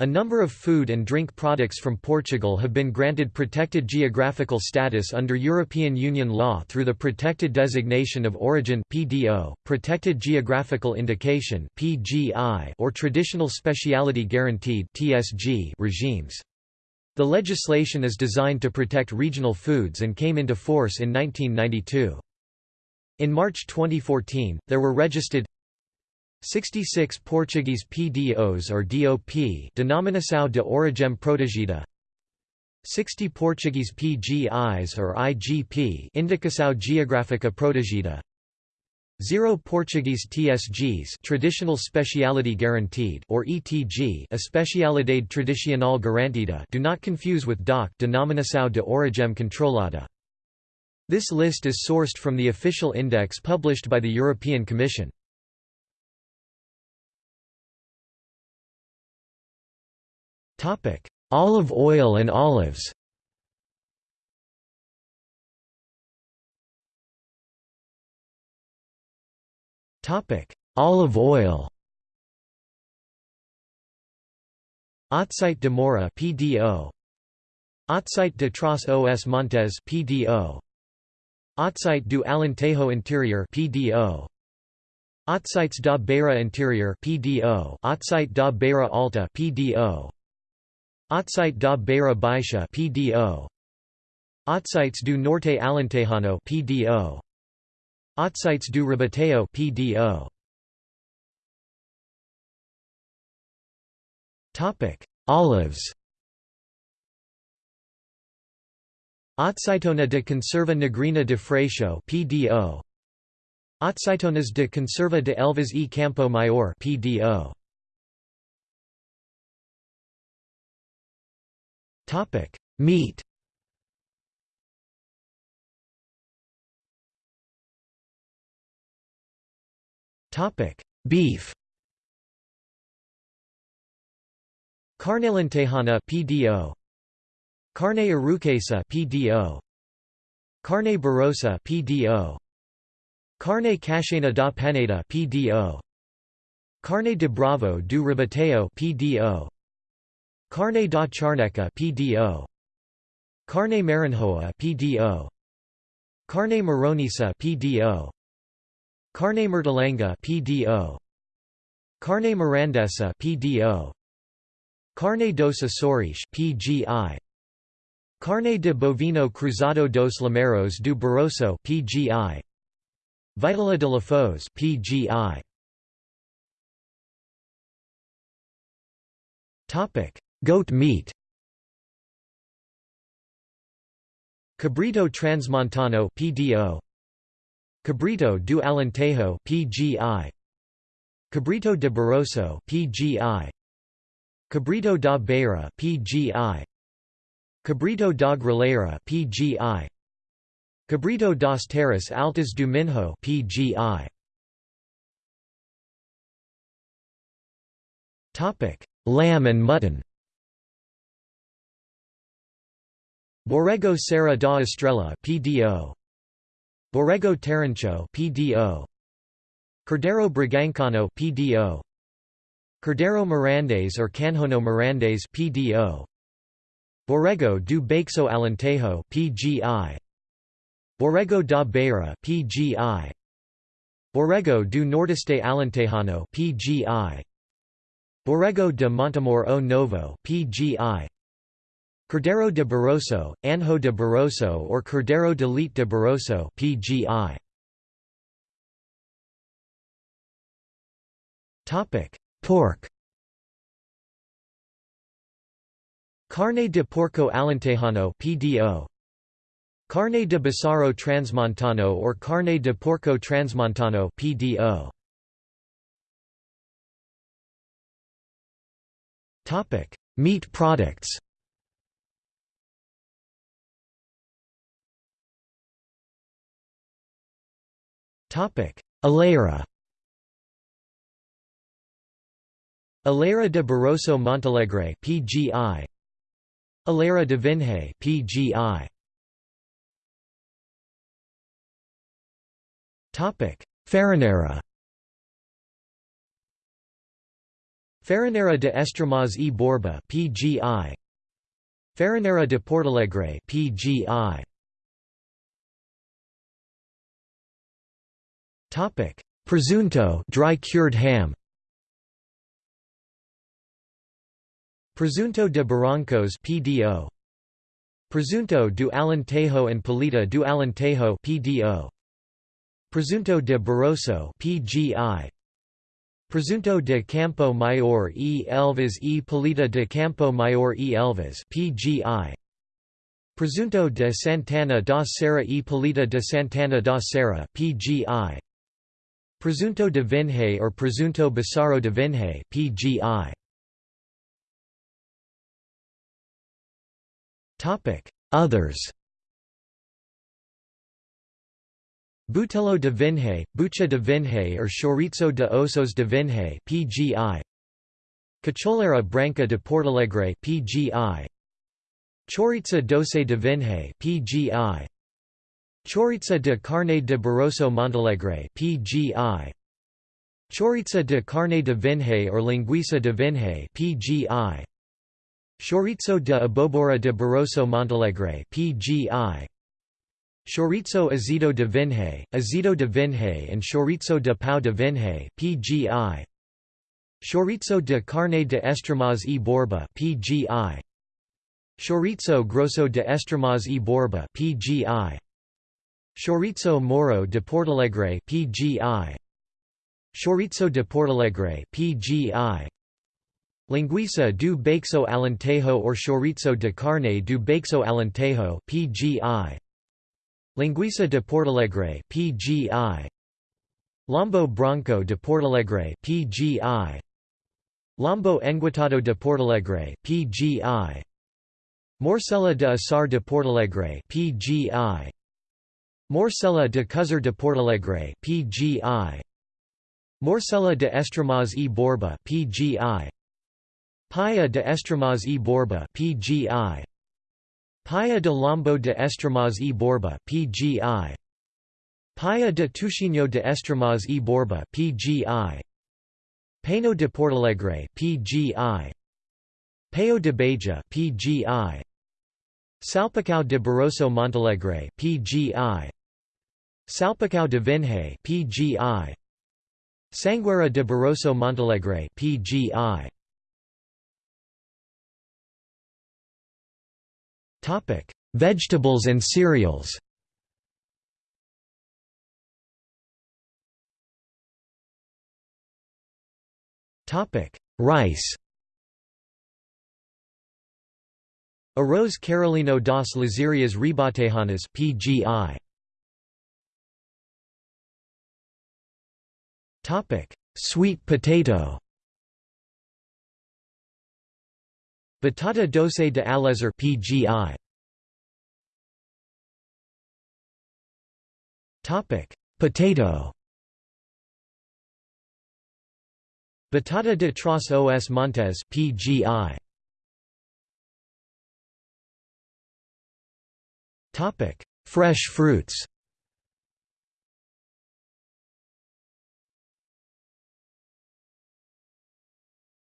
A number of food and drink products from Portugal have been granted protected geographical status under European Union law through the Protected Designation of Origin (PDO), Protected Geographical Indication (PGI), or Traditional Speciality Guaranteed (TSG) regimes. The legislation is designed to protect regional foods and came into force in 1992. In March 2014, there were registered 66 Portuguese PDOs or DOP Denominação de Origem Protegida. 60 Portuguese PGIs or IGP Indicação Geográfica Protegida. 0 Portuguese TSGs Traditional Speciality Guaranteed or ETG Especialidade Tradicional Garantida do not confuse with DOC Denominação de Origem Controlada. This list is sourced from the official index published by the European Commission Olive oil and olives. Olive oil. Azeite de Moura PDO Azeite de Tras os Montes PDO Azeite do Alentejo Interior PDO Azeites da Beira Interior PDO Azeite da Beira Alta PDO Azeite da Beira Baixa PDO Azeites do Norte Alentejano PDO Azeites do Ribatejo PDO Topic Olives. Azeitona de Conserva Negrinha de Freixo PDO Azeitonas de Conserva de Elvas e Campo Maior PDO Topic: Meat. Topic: Beef. Carne Alentejana PDO. Carne Arouquesa PDO. Carne Barrosã PDO. Carne cachena da Peneda PDO. Carne de Bravo do Ribatejo PDO. Carne da Charneca PDO Carne Marinhoa PDO Carne Maronesa PDO Carne Mertolenga PDO Carne Mirandesa PDO Carne dos Açores PGI Carne de Bovino Cruzado dos Lameiros do Barroso PGI Vitela de Lafões PGI Topic Goat meat. Cabrito Transmontano PDO Cabrito do Alentejo PGI Cabrito de Barroso PGI Cabrito da Beira PGI Cabrito da Gralheira PGI Cabrito das Terras Altas do Minho PGI Topic: Lamb and mutton. Borrego Serra da Estrela PDO Borrego Terrincho PDO Cordeiro Bragançano PDO Cordeiro Mirandés or Canhono Mirandés PDO Borrego do Baixo Alentejo PGI Borrego da Beira PGI Borrego do Nordeste Alentejano PGI Borrego de Montemor o Novo PGI Cordeiro de Barroso, Anho de Barroso or Cordeiro de Leite de Barroso PGI. Topic: Pork. Carne de Porco Alentejano PDO. Carne de Bísaro Transmontano or Carne de Porco Transmontano PDO. Topic: Meat products. Alheira Alheira de Barroso Montalegre PGI Alheira de Vinhais PGI Topic Farinheira Farinheira de Estremoz e Borba (PGI). Farinheira de Portalegre (PGI). Topic: Presunto, dry cured ham. Presunto de Barrancos (PDO). Presunto do Alentejo and Paleta do Alentejo (PDO). Presunto de Barroso (PGI). Presunto de Campo Maior e Elvas e Paleta de Campo Maior e Elvas (PGI). Presunto de Santana da Serra e Paleta de Santana da Serra (PGI). Presunto de Vinhais or Presunto Bísaro de Vinhais (PGI). Topic: Others. Butelo de Vinhais, Bucha de Vinhais or Chouriço de Ossos de Vinhais (PGI). Cacholeira Branca de Portalegre (PGI). Chouriça doce de Vinhais (PGI). Chouriça de carne de Barroso Montalegre (PGI). Chouriça de carne de Vinhais or Linguiça de Vinhais (PGI). Chouriço de Abobora de Barroso Montalegre (PGI). Chouriço azedo de Vinhais, azedo de Vinhais and Chouriço de Pão de Vinhais (PGI). Chouriço de carne de Estremoz e Borba (PGI). Chouriço grosso de Estremoz e Borba (PGI). Chouriço Mouro de Portalegre PGI Chouriço de Portalegre PGI Linguiça do Baixo Alentejo or Chouriço de Carne do Baixo Alentejo PGI Linguiça de Portalegre PGI Lombo Branco de Portalegre PGI Lombo Enguiado de Portalegre PGI Morcela de Assar de Portalegre PGI Morcela de Cozer de Portalegre PGI Morcela de Estremoz e Borba PGI Paia de Estremoz e Borba PGI Paia de Lombo de Estremoz e Borba PGI Paia de Toucinho de Estremoz e Borba PGI Painho de Portalegre PGI Paio de Beja PGI Salpicao de Barroso Montalegre PGI Salpicao de Vinhais PGI Sangueira de Barroso Montalegre PGI Topic: Vegetables and cereals. Topic: Rice. Arroz Carolino das Lezírias Ribatejanas PGI. Topic: Sweet potato. Batata doce de Aljezur PGI. Topic: Potato. Batata de Tras os Montes PGI. Topic: Fresh fruits.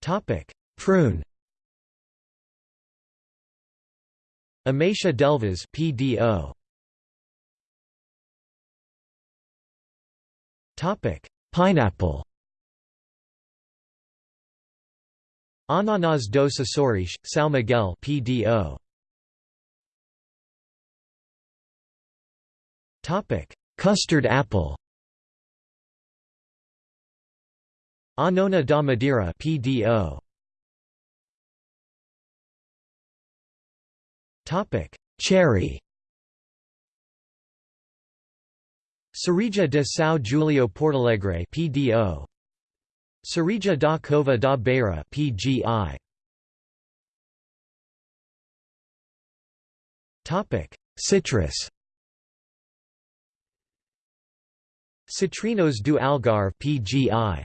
Topic: Prune. Ameixa d'Elvas PDO. Topic: Pineapple. Ananas dos Açores, São Miguel PDO. Topic: Custard apple. Anona da Madeira PDO. Topic: Cherry. Cereja de São Julião Portalegre PDO. Cereja da Cova da Beira PGI. Topic: Citrus. Citrinos do Algarve PGI.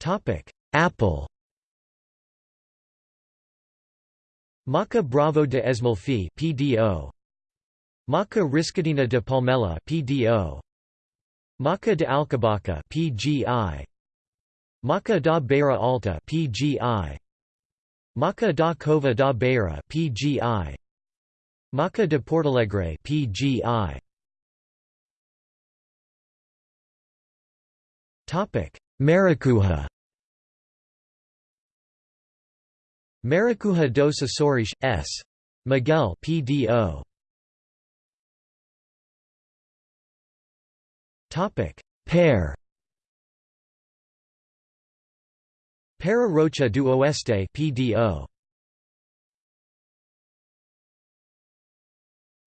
Topic: Apple. Maca Bravo de Esmolfe PDO. Maca Riscadinha de Palmela PDO. Maca de Alcobaça PGI Maca da Beira Alta PGI Maca da Cova da Beira PGI Maca de Portalegre PGI Topic Maracuja. Maracuja dos Açores S. Miguel PDO Topic Pear. Pera Rocha do Oeste PDO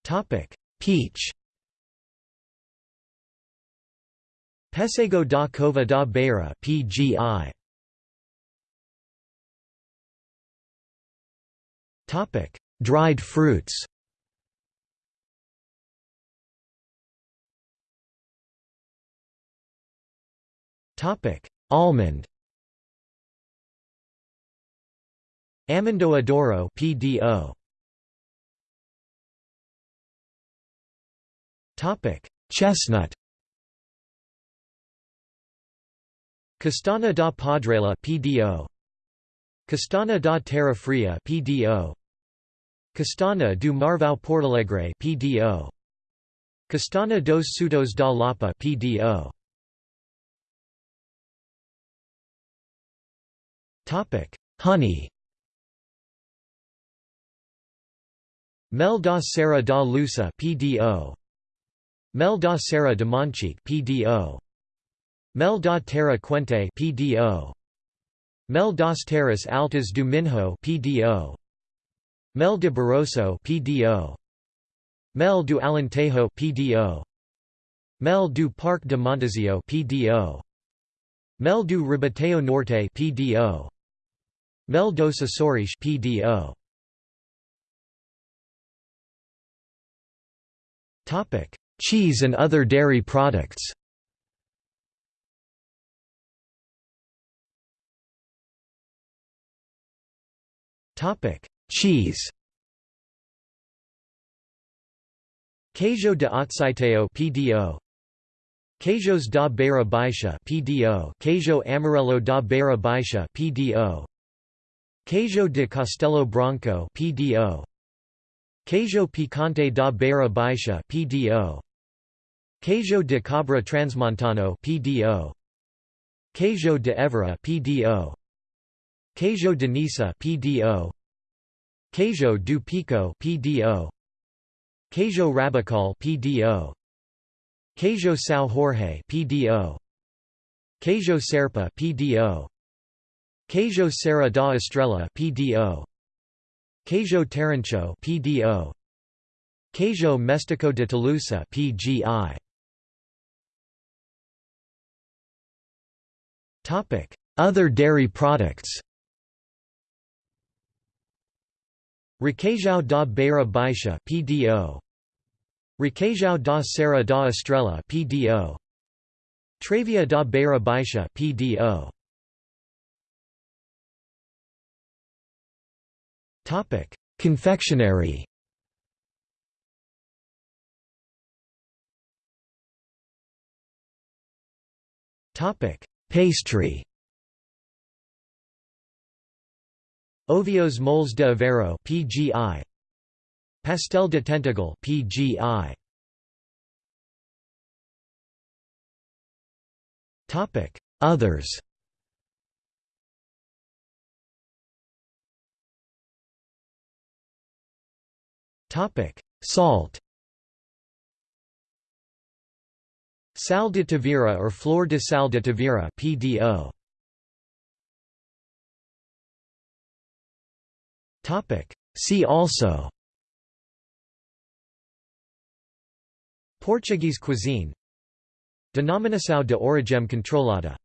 Topic. Peach. Pêssego da Cova da Beira PGI Topic. Dried fruits. Topic. Almond. Amendoa Douro PDO Chestnut. Castanha da Padrela PDO Castanha da Terra Fria PDO Castanha do Marvão Portalegre PDO Castanha dos Soutos da Lapa PDO Topic Honey. Mel da Serra da Lousã PDO Mel da Serra de Monchique PDO Mel da Terra Quente PDO Mel das Terras Altas do Minho PDO Mel de Barroso PDO Mel do Alentejo PDO Mel do Parque de Montesinho PDO Mel do Ribatejo Norte PDO Mel dos Açores PDO Topic: Cheese and other dairy products. Topic: Cheese. Queijo de Azeitão PDO Queijos da Beira Baixa PDO Queijo Amarelo da Beira Baixa PDO Queijo de Castelo Branco PDO Queijo Picante da Beira Baixa PDO Queijo de Cabra Transmontano PDO Queijo de Évora PDO Queijo de Nisa PDO Queijo do Pico PDO Queijo Rabacal PDO Queijo São Jorge PDO Queijo Serpa PDO Queijo Serra da Estrela PDO Queijo Terrincho PDO Queijo Mestico de Tolosa PGI Other dairy products Requeijão da Beira Baixa PDO Requeijão da Serra da Estrela PDO Travia da Beira Baixa PDO Topic: Confectionery. Topic: Pastry. Ovos Moles de Aveiro (PGI). Pastel de Tentúgal (PGI). Topic: Others. Topic: Salt. Sal de Tavira or Flor de Sal de Tavira (PDO). Topic: See also. Portuguese cuisine Denominação de origem controlada